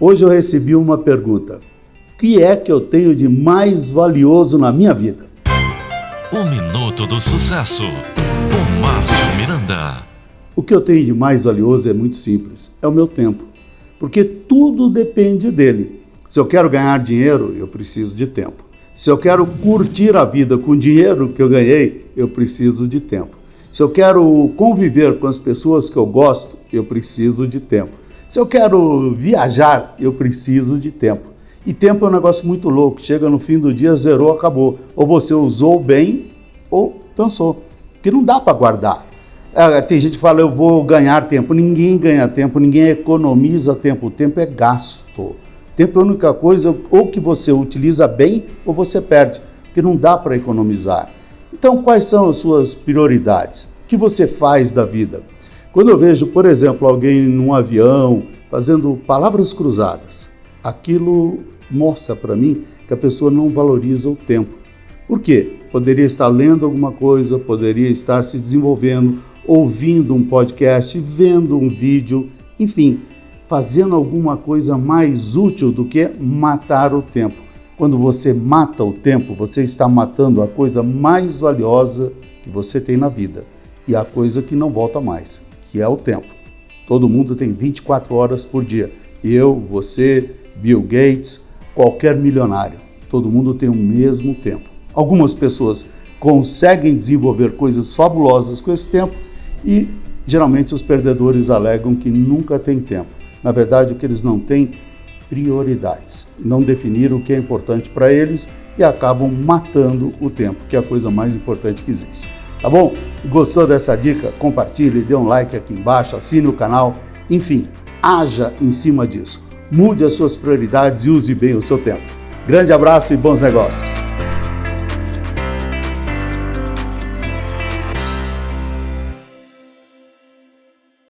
Hoje eu recebi uma pergunta. O que é que eu tenho de mais valioso na minha vida? O Minuto do Sucesso, com Márcio Miranda. O que eu tenho de mais valioso é muito simples, é o meu tempo. Porque tudo depende dele. Se eu quero ganhar dinheiro, eu preciso de tempo. Se eu quero curtir a vida com o dinheiro que eu ganhei, eu preciso de tempo. Se eu quero conviver com as pessoas que eu gosto, eu preciso de tempo. Se eu quero viajar, eu preciso de tempo. E tempo é um negócio muito louco. Chega no fim do dia, zerou, acabou. Ou você usou bem ou dançou. Porque não dá para guardar. É, tem gente que fala, eu vou ganhar tempo. Ninguém ganha tempo, ninguém economiza tempo. O tempo é gasto. Tempo é a única coisa ou que você utiliza bem ou você perde. Porque não dá para economizar. Então, quais são as suas prioridades? O que você faz da vida? Quando eu vejo, por exemplo, alguém num avião fazendo palavras cruzadas, aquilo mostra para mim que a pessoa não valoriza o tempo. Por quê? Poderia estar lendo alguma coisa, poderia estar se desenvolvendo, ouvindo um podcast, vendo um vídeo, enfim, fazendo alguma coisa mais útil do que matar o tempo. Quando você mata o tempo, você está matando a coisa mais valiosa que você tem na vida e a coisa que não volta mais que é o tempo. Todo mundo tem 24 horas por dia. Eu, você, Bill Gates, qualquer milionário. Todo mundo tem o mesmo tempo. Algumas pessoas conseguem desenvolver coisas fabulosas com esse tempo e geralmente os perdedores alegam que nunca têm tempo. Na verdade, o que eles não têm prioridades. Não definiram o que é importante para eles e acabam matando o tempo, que é a coisa mais importante que existe. Tá bom? Gostou dessa dica? Compartilhe, dê um like aqui embaixo, assine o canal, enfim, haja em cima disso. Mude as suas prioridades e use bem o seu tempo. Grande abraço e bons negócios!